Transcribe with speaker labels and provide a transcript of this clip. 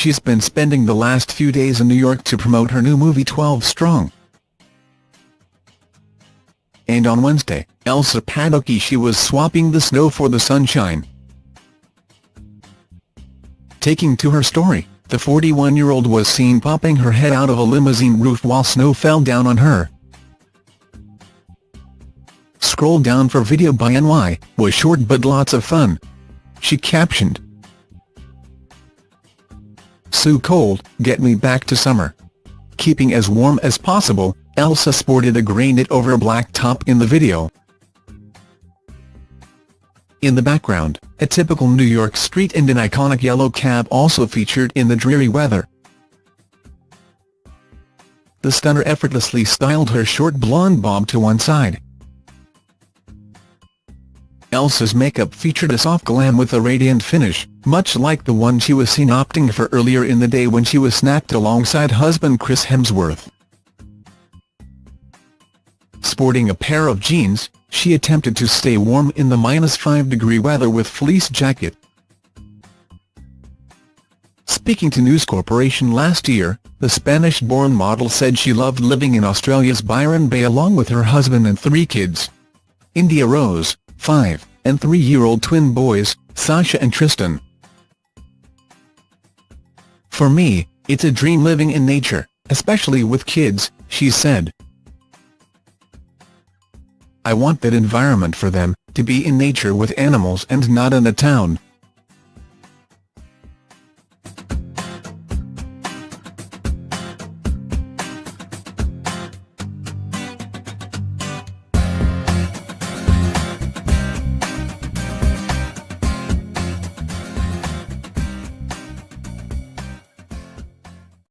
Speaker 1: she's been spending the last few days in New York to promote her new movie 12 Strong. And on Wednesday, Elsa Pataky she was swapping the snow for the sunshine. Taking to her story, the 41-year-old was seen popping her head out of a limousine roof while snow fell down on her. Scroll down for video by NY, was short but lots of fun. She captioned, So cold, get me back to summer. Keeping as warm as possible, Elsa sported a grey knit over a black top in the video. In the background, a typical New York street and an iconic yellow cab also featured in the dreary weather. The stunner effortlessly styled her short blonde bob to one side. Elsa's makeup featured a soft glam with a radiant finish, much like the one she was seen opting for earlier in the day when she was snapped alongside husband Chris Hemsworth. Sporting a pair of jeans, she attempted to stay warm in the minus 5 degree weather with fleece jacket. Speaking to News Corporation last year, the Spanish-born model said she loved living in Australia's Byron Bay along with her husband and three kids. India Rose, 5, and 3-year-old twin boys, Sasha and Tristan. For me, it's a dream living in nature, especially with kids, she said. I want that environment for them, to be in nature with animals and not in a town,